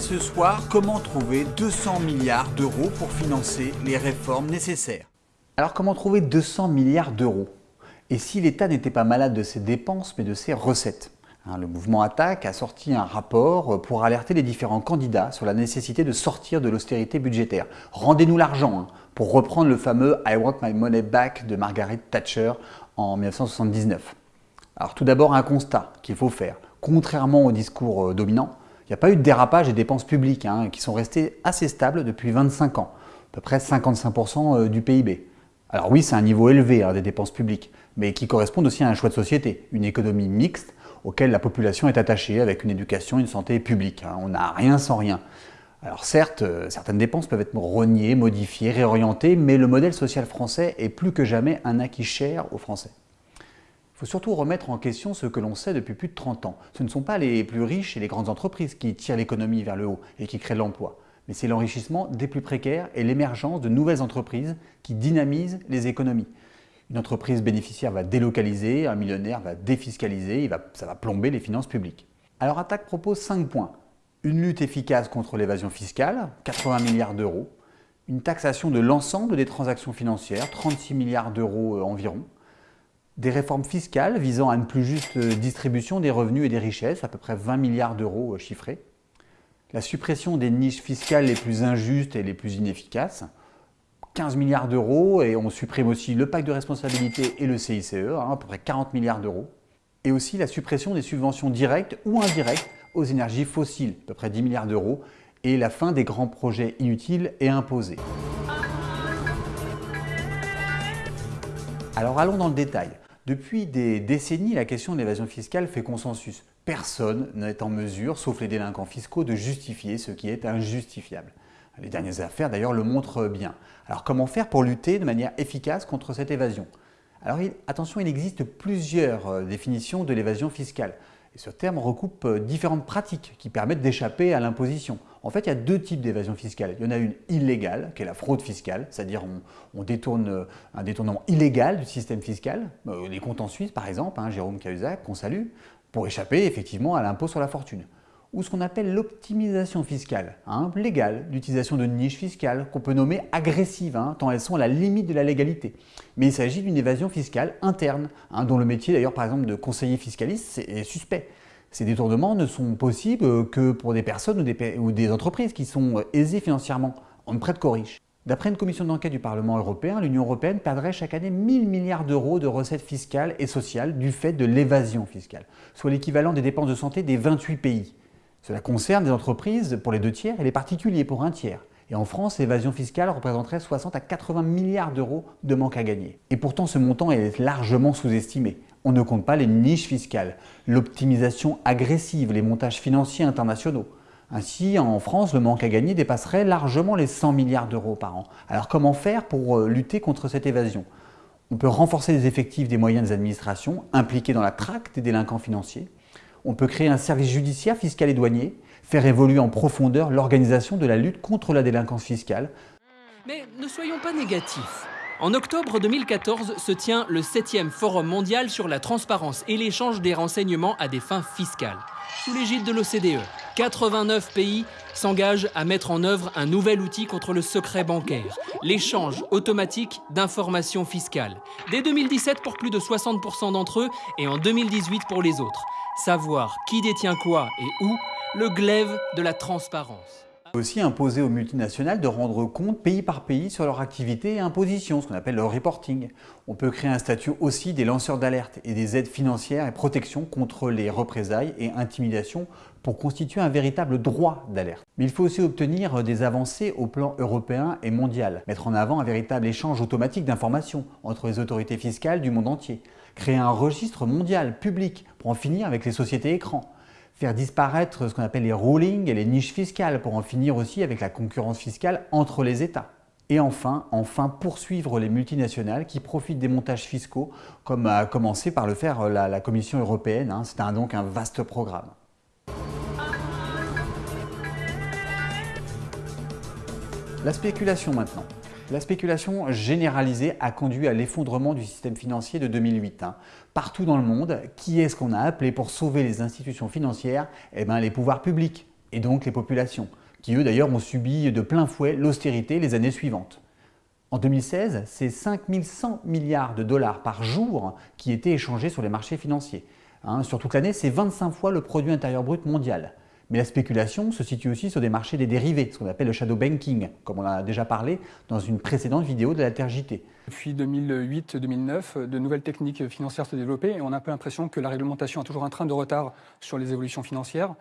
ce soir, comment trouver 200 milliards d'euros pour financer les réformes nécessaires? Alors comment trouver 200 milliards d'euros? Et si l'État n'était pas malade de ses dépenses mais de ses recettes? Hein, le mouvement Attaque a sorti un rapport pour alerter les différents candidats sur la nécessité de sortir de l'austérité budgétaire. Rendez-nous l'argent, hein, pour reprendre le fameux I want my money back de Margaret Thatcher en 1979. Alors tout d'abord un constat qu'il faut faire. Contrairement au discours euh, dominant, il n'y a pas eu de dérapage des dépenses publiques hein, qui sont restées assez stables depuis 25 ans, à peu près 55% euh, du PIB. Alors oui, c'est un niveau élevé hein, des dépenses publiques, mais qui correspond aussi à un choix de société, une économie mixte auquel la population est attachée avec une éducation une santé publique. Hein. On n'a rien sans rien. Alors certes, euh, certaines dépenses peuvent être reniées, modifiées, réorientées, mais le modèle social français est plus que jamais un acquis cher aux Français. Il faut surtout remettre en question ce que l'on sait depuis plus de 30 ans. Ce ne sont pas les plus riches et les grandes entreprises qui tirent l'économie vers le haut et qui créent l'emploi, mais c'est l'enrichissement des plus précaires et l'émergence de nouvelles entreprises qui dynamisent les économies. Une entreprise bénéficiaire va délocaliser, un millionnaire va défiscaliser, ça va plomber les finances publiques. Alors Attaque propose 5 points. Une lutte efficace contre l'évasion fiscale, 80 milliards d'euros. Une taxation de l'ensemble des transactions financières, 36 milliards d'euros euh, environ des réformes fiscales visant à une plus juste distribution des revenus et des richesses, à peu près 20 milliards d'euros euh, chiffrés, la suppression des niches fiscales les plus injustes et les plus inefficaces, 15 milliards d'euros, et on supprime aussi le pacte de responsabilité et le CICE, hein, à peu près 40 milliards d'euros, et aussi la suppression des subventions directes ou indirectes aux énergies fossiles, à peu près 10 milliards d'euros, et la fin des grands projets inutiles et imposés. Alors allons dans le détail. Depuis des décennies, la question de l'évasion fiscale fait consensus. Personne n'est en mesure, sauf les délinquants fiscaux, de justifier ce qui est injustifiable. Les dernières affaires d'ailleurs le montrent bien. Alors comment faire pour lutter de manière efficace contre cette évasion? Alors attention, il existe plusieurs euh, définitions de l'évasion fiscale. Et ce terme recoupe euh, différentes pratiques qui permettent d'échapper à l'imposition. En fait, il y a deux types d'évasion fiscale. Il y en a une illégale, qui est la fraude fiscale, c'est-à-dire on, détourne euh, un détournement illégal du système fiscal, euh, les comptes en Suisse par exemple, hein, Jérôme Cahuzac, qu'on salue, pour échapper effectivement à l'impôt sur la fortune. Ou ce qu'on appelle l'optimisation fiscale, hein, légale, l'utilisation de niches fiscales qu'on peut nommer agressives, hein, tant elles sont à la limite de la légalité. Mais il s'agit d'une évasion fiscale interne, dont le métier d'ailleurs par exemple de conseiller fiscaliste est suspect. Ces détournements ne sont possibles que pour des personnes ou des, entreprises qui sont aisées financièrement, en prête qu'aux riches. D'après une commission d'enquête du Parlement européen, l'Union européenne perdrait chaque année 1000 milliards d'euros de recettes fiscales et sociales du fait de l'évasion fiscale, soit l'équivalent des dépenses de santé des 28 pays. Cela concerne des entreprises pour les deux tiers et les particuliers pour un tiers. Et en France, l'évasion fiscale représenterait 60 à 80 milliards d'euros de manque à gagner. Et pourtant, ce montant est largement sous-estimé. On ne compte pas les niches fiscales, l'optimisation agressive, les montages financiers internationaux. Ainsi, en France, le manque à gagner dépasserait largement les 100 milliards d'euros par an. Alors comment faire pour euh, lutter contre cette évasion? On peut renforcer les effectifs des moyens des administrations impliqués dans la traque des délinquants financiers. On peut créer un service judiciaire fiscal et douanier, faire évoluer en profondeur l'organisation de la lutte contre la délinquance fiscale. Mais ne soyons pas négatifs. En octobre 2014 se tient le 7e Forum mondial sur la transparence et l'échange des renseignements à des fins fiscales. Sous l'égide de l'OCDE, 89 pays s'engagent à mettre en œuvre un nouvel outil contre le secret bancaire, l'échange automatique d'informations fiscales. Dès 2017 pour plus de 60% d'entre eux et en 2018 pour les autres. Savoir qui détient quoi et où, le glaive de la transparence aussi imposer aux multinationales de rendre compte pays par pays sur leur activité et imposition, ce qu'on appelle le reporting. On peut créer un statut aussi des lanceurs d'alerte et des aides financières et protection contre les représailles et intimidations pour constituer un véritable droit d'alerte. Mais il faut aussi obtenir des avancées au plan européen et mondial, mettre en avant un véritable échange automatique d'informations entre les autorités fiscales du monde entier, créer un registre mondial public pour en finir avec les sociétés écrans, faire disparaître ce qu'on appelle les rulings et les niches fiscales pour en finir aussi avec la concurrence fiscale entre les États. Et enfin, enfin poursuivre les multinationales qui profitent des montages fiscaux comme a commencé par le faire la, Commission européenne. Hein. C'est donc un vaste programme. La spéculation maintenant. La spéculation généralisée a conduit à l'effondrement du système financier de 2008. Hein. Partout dans le monde, qui est-ce qu'on a appelé pour sauver les institutions financières? Eh bien les pouvoirs publics. et donc les populations, qui eux d'ailleurs ont subi de plein fouet l'austérité les années suivantes. En 2016, c'est 5100 milliards de dollars par jour qui étaient échangés sur les marchés financiers. Hein, sur toute l'année, c'est 25 fois le produit intérieur brut mondial. Mais la spéculation se situe aussi sur des marchés des dérivés, ce qu'on appelle le shadow banking, comme on a déjà parlé dans une précédente vidéo de la TRJT. Depuis 2008-2009, de nouvelles techniques financières se développaient et on a un peu l'impression que la réglementation a toujours un train de retard sur les évolutions financières.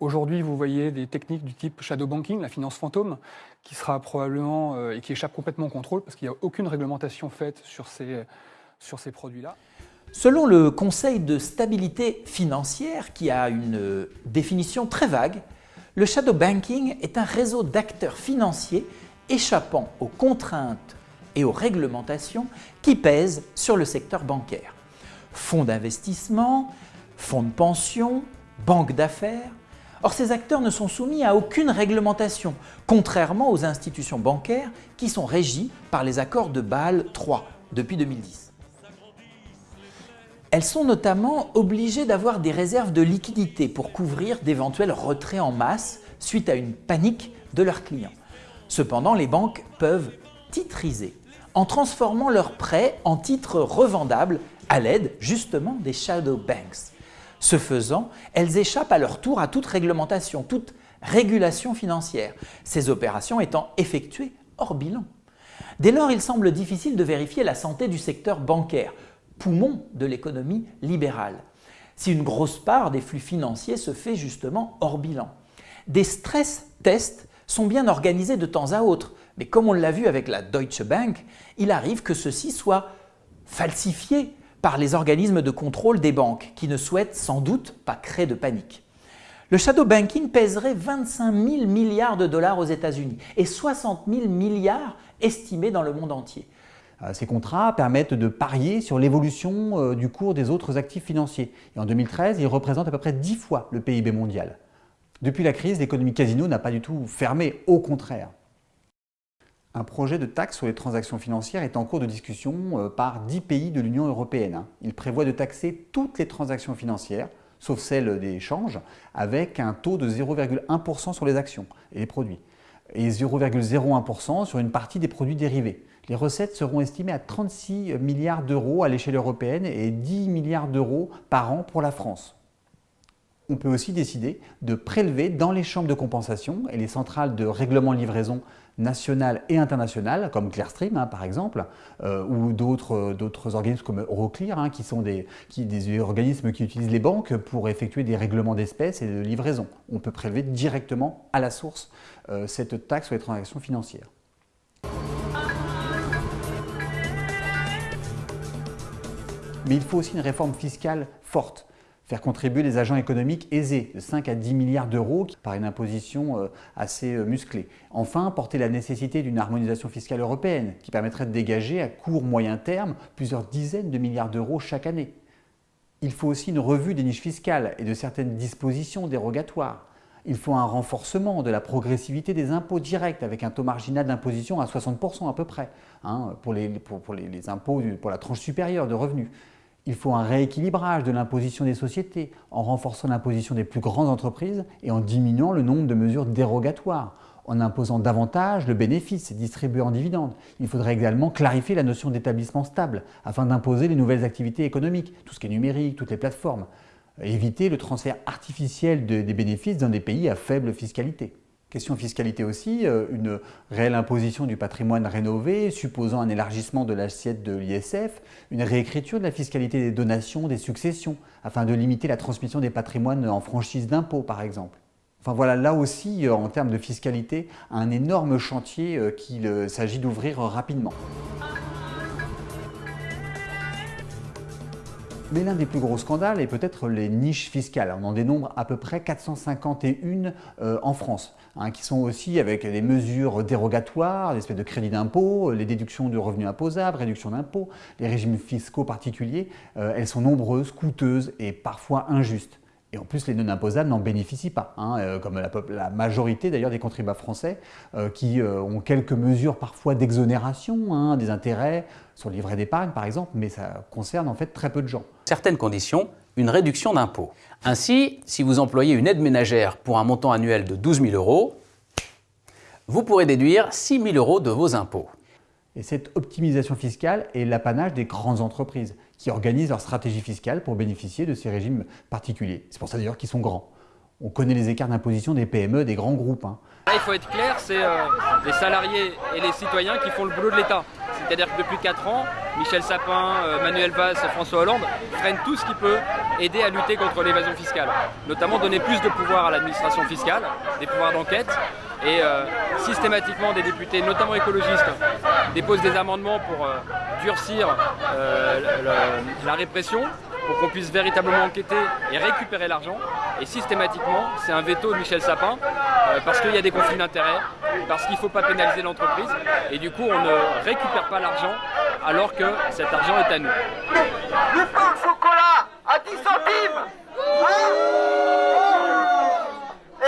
Aujourd'hui, vous voyez des techniques du type shadow banking, la finance fantôme, qui sera probablement euh, et qui échappe complètement au contrôle parce qu'il n'y a aucune réglementation faite sur ces, sur ces produits-là. Selon le Conseil de stabilité financière, qui a une définition très vague, le shadow banking est un réseau d'acteurs financiers échappant aux contraintes et aux réglementations qui pèsent sur le secteur bancaire. Fonds d'investissement, fonds de pension, banques d'affaires. Or, ces acteurs ne sont soumis à aucune réglementation, contrairement aux institutions bancaires qui sont régies par les accords de Bâle III depuis 2010. Elles sont notamment obligées d'avoir des réserves de liquidités pour couvrir d'éventuels retraits en masse suite à une panique de leurs clients. Cependant, les banques peuvent titriser en transformant leurs prêts en titres revendables à l'aide justement des shadow banks. Ce faisant, elles échappent à leur tour à toute réglementation, toute régulation financière, ces opérations étant effectuées hors bilan. Dès lors, il semble difficile de vérifier la santé du secteur bancaire, poumon de l'économie libérale, si une grosse part des flux financiers se fait justement hors bilan. Des stress tests sont bien organisés de temps à autre, mais comme on l'a vu avec la Deutsche Bank, il arrive que ceux-ci soient falsifiés par les organismes de contrôle des banques qui ne souhaitent sans doute pas créer de panique. Le shadow banking pèserait 25 000 milliards de dollars aux États-Unis et 60 000 milliards estimés dans le monde entier. Euh, ces contrats permettent de parier sur l'évolution euh, du cours des autres actifs financiers. Et en 2013, ils représentent à peu près 10 fois le PIB mondial. Depuis la crise, l'économie casino n'a pas du tout fermé, au contraire. Un projet de taxe sur les transactions financières est en cours de discussion euh, par 10 pays de l'Union européenne. Hein. Il prévoit de taxer toutes les transactions financières, sauf celles des changes, avec un taux de 0,1% sur les actions et les produits, et 0,01% sur une partie des produits dérivés. Les recettes seront estimées à 36 milliards d'euros à l'échelle européenne et 10 milliards d'euros par an pour la France. On peut aussi décider de prélever dans les chambres de compensation et les centrales de règlement de livraison nationales et internationales, comme Clearstream hein, par exemple, euh, ou d'autres organismes comme Euroclear, hein, qui sont des, organismes qui utilisent les banques pour effectuer des règlements d'espèces et de livraison. On peut prélever directement à la source euh, cette taxe sur les transactions financières. Mais il faut aussi une réforme fiscale forte faire contribuer les agents économiques aisés de 5 à 10 milliards d'euros par une imposition euh, assez euh, musclée. Enfin, porter la nécessité d'une harmonisation fiscale européenne qui permettrait de dégager à court moyen terme plusieurs dizaines de milliards d'euros chaque année. Il faut aussi une revue des niches fiscales et de certaines dispositions dérogatoires. Il faut un renforcement de la progressivité des impôts directs avec un taux marginal d'imposition à 60% à peu près hein, pour, les, pour les impôts pour la tranche supérieure de revenus. Il faut un rééquilibrage de l'imposition des sociétés en renforçant l'imposition des plus grandes entreprises et en diminuant le nombre de mesures dérogatoires, en imposant davantage le bénéfice distribué en dividendes. Il faudrait également clarifier la notion d'établissement stable afin d'imposer les nouvelles activités économiques, tout ce qui est numérique, toutes les plateformes. Éviter le transfert artificiel des bénéfices dans des pays à faible fiscalité. Question fiscalité aussi, euh, une réelle imposition du patrimoine rénové, supposant un élargissement de l'assiette de l'ISF, une réécriture de la fiscalité des donations, des successions, afin de limiter la transmission des patrimoines en franchise d'impôts par exemple. Enfin voilà, là aussi, euh, en termes de fiscalité, un énorme chantier euh, qu'il s'agit d'ouvrir rapidement. Mais l'un des plus gros scandales est peut-être les niches fiscales. On en dénombre à peu près 451 euh, en France, hein, qui sont aussi avec des mesures dérogatoires, des espèces de crédits d'impôt, les déductions de revenus imposables, réduction d'impôts, les régimes fiscaux particuliers. Euh, elles sont nombreuses, coûteuses et parfois injustes. Et en plus, les non-imposables n'en bénéficient pas, hein, euh, comme la, majorité d'ailleurs des contribuables français euh, qui euh, ont quelques mesures parfois d'exonération hein, des intérêts sur le livret d'épargne par exemple, mais ça concerne en fait très peu de gens. Certaines conditions une réduction d'impôt. Ainsi, si vous employez une aide ménagère pour un montant annuel de 12 000 euros, vous pourrez déduire 6 000 euros de vos impôts. Et cette optimisation fiscale est l'apanage des grandes entreprises qui organisent leur stratégie fiscale pour bénéficier de ces régimes particuliers. C'est pour ça d'ailleurs qu'ils sont grands. On connaît les écarts d'imposition des PME, des grands groupes. Hein. il faut être clair, c'est euh, les salariés et les citoyens qui font le boulot de l'État. C'est-à-dire que depuis 4 ans, Michel Sapin, euh, Manuel Valls, François Hollande prennent tout ce qui peut aider à lutter contre l'évasion fiscale. Notamment donner plus de pouvoir à l'administration fiscale, des pouvoirs d'enquête, et euh, systématiquement des députés, notamment écologistes, déposent des amendements pour durcir la répression pour qu'on puisse véritablement enquêter et récupérer l'argent. Et systématiquement, c'est un veto de Michel Sapin, euh, parce qu'il y a des conflits d'intérêts, parce qu'il ne faut pas pénaliser l'entreprise, et du coup on ne récupère pas l'argent alors que cet argent est à nous. Le pain chocolat à 10 centimes hein?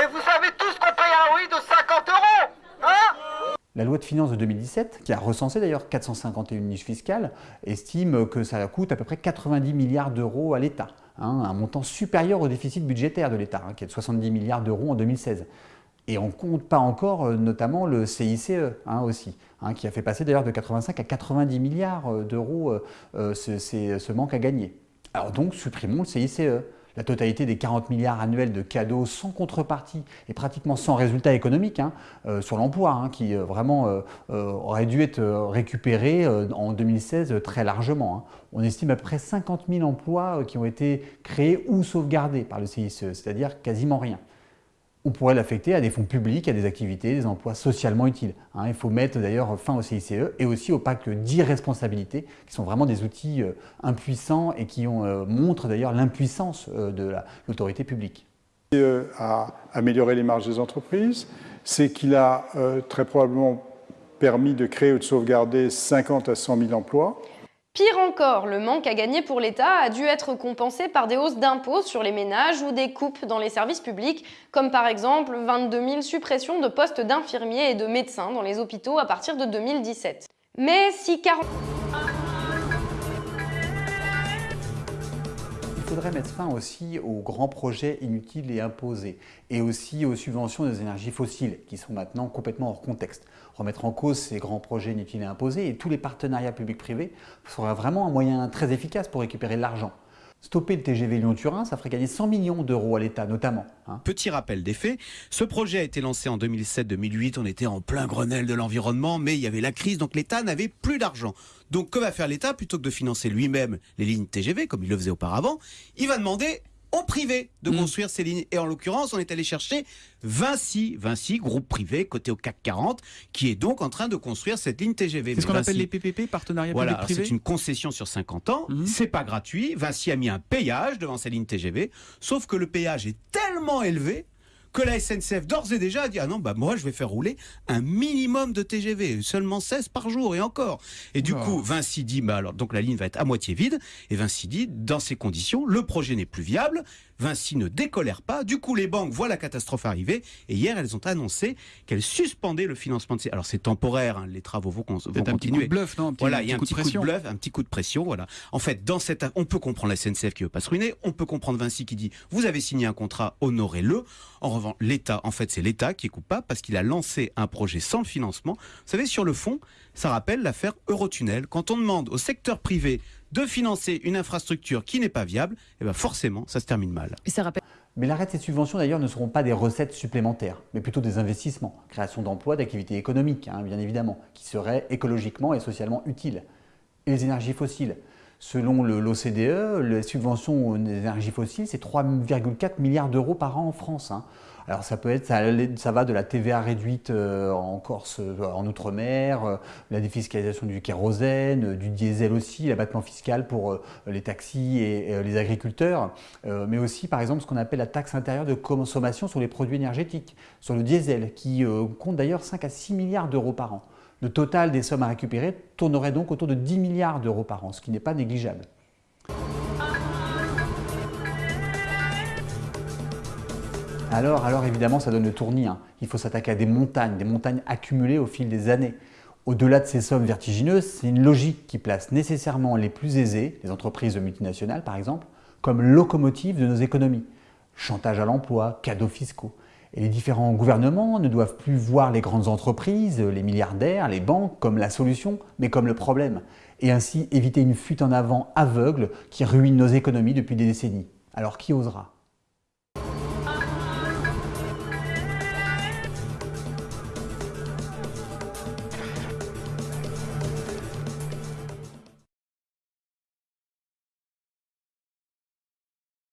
Et vous savez tous qu'on paye un oui de 50 euros hein la loi de finances de 2017, qui a recensé d'ailleurs 451 niches fiscales, estime que ça coûte à peu près 90 milliards d'euros à l'État, hein, un montant supérieur au déficit budgétaire de l'État, hein, qui est de 70 milliards d'euros en 2016. Et on ne compte pas encore euh, notamment le CICE hein, aussi, qui a fait passer d'ailleurs de 85 à 90 milliards euh, d'euros euh, ce, ce manque à gagner. Alors donc supprimons le CICE. La totalité des 40 milliards annuels de cadeaux sans contrepartie et pratiquement sans résultat économique hein, euh, sur l'emploi, hein, qui euh, vraiment euh, aurait dû être récupéré en 2016 très largement. Hein. On estime à peu près 50 000 emplois qui ont été créés ou sauvegardés par le CICE, c'est-à-dire quasiment rien on pourrait l'affecter à des fonds publics, à des activités, des emplois socialement utiles. Hein. il faut mettre d'ailleurs fin au CICE et aussi au pacte d'irresponsabilité, qui sont vraiment des outils euh, impuissants et qui euh, montrent d'ailleurs l'impuissance euh, de l'autorité publique. a amélioré les marges des entreprises, c'est qu'il a très probablement permis de créer ou de sauvegarder 50 à 100 000 emplois. Pire encore, le manque à gagner pour l'État a dû être compensé par des hausses d'impôts sur les ménages ou des coupes dans les services publics, comme par exemple 22 000 suppressions de postes d'infirmiers et de médecins dans les hôpitaux à partir de 2017. Mais si 40... Mettre fin aussi aux grands projets inutiles et imposés, et aussi aux subventions des énergies fossiles, qui sont maintenant complètement hors contexte remettre en cause ces grands projets inutiles et imposés et tous les partenariats publics-privés sera vraiment un moyen très efficace pour récupérer l'argent. Stopper le TGV Lyon-Turin, ça ferait gagner 100 millions d'euros à l'État notamment. Hein. Petit rappel des faits, ce projet a été lancé en 2007-2008, on était en plein Grenelle de l'environnement, mais il y avait la crise, donc l'État n'avait plus d'argent. Donc que va faire l'État? Plutôt que de financer lui-même les lignes TGV, comme il le faisait auparavant, il va demander au privé de mm. construire ces lignes. Et en l'occurrence, on est allé chercher Vinci, Vinci, groupe privé, côté au CAC 40, qui est donc en train de construire cette ligne TGV. C'est ce qu'on appelle les PPP, partenariat voilà, C'est une concession sur 50 ans, mm. c'est pas gratuit. Vinci a mis un péage devant sa ligne TGV, sauf que le péage est tellement élevé que la SNCF d'ores et déjà a dit ah non bah moi je vais faire rouler un minimum de TGV, seulement 16 par jour et encore. Et du coup Vinci dit bah alors donc la ligne va être à moitié vide et Vinci dit dans ces conditions le projet n'est plus viable. Vinci ne décolère pas. Du coup, les banques voient la catastrophe arriver. Et hier, elles ont annoncé qu'elles suspendaient le financement de ces. Alors, c'est temporaire, hein, les travaux vont, vont continuer. Un petit coup de bluff, non Voilà, il y a un petit coup de bluff, un petit coup de pression. Voilà. En fait, dans cette, on peut comprendre la SNCF qui veut pas se ruiner. On peut comprendre Vinci qui dit vous avez signé un contrat, honorez-le. En revanche, l'État, en fait, c'est l'État qui est coupable parce qu'il a lancé un projet sans le financement. Vous savez, sur le fond, ça rappelle l'affaire Eurotunnel. Quand on demande au secteur privé de financer une infrastructure qui n'est pas viable, eh ben forcément, ça se termine mal. Mais l'arrêt de ces subventions, d'ailleurs, ne seront pas des recettes supplémentaires, mais plutôt des investissements, création d'emplois, d'activités économiques, hein, bien évidemment, qui seraient écologiquement et socialement utiles. Et les énergies fossiles Selon l'OCDE, les subventions aux énergies fossiles, c'est 3,4 milliards d'euros par an en France. Hein. Alors ça peut être, ça, va de la TVA réduite euh, en Corse, euh, en Outre-mer, euh, la défiscalisation du kérosène, du diesel aussi, l'abattement fiscal pour les taxis et, les agriculteurs, mais aussi par exemple ce qu'on appelle la taxe intérieure de consommation sur les produits énergétiques, sur le diesel, qui compte d'ailleurs 5 à 6 milliards d'euros par an. Le total des sommes à récupérer tournerait donc autour de 10 milliards d'euros par an, ce qui n'est pas négligeable. Alors, alors évidemment, ça donne le tournis. Hein. Il faut s'attaquer à des montagnes, des montagnes accumulées au fil des années. Au-delà de ces sommes vertigineuses, c'est une logique qui place nécessairement les plus aisés, les entreprises multinationales par exemple, comme locomotive de nos économies. Chantage à l'emploi, cadeaux fiscaux. Et les différents gouvernements ne doivent plus voir les grandes entreprises, les milliardaires, les banques comme la solution, mais comme le problème. Et ainsi éviter une fuite en avant aveugle qui ruine nos économies depuis des décennies. Alors qui osera?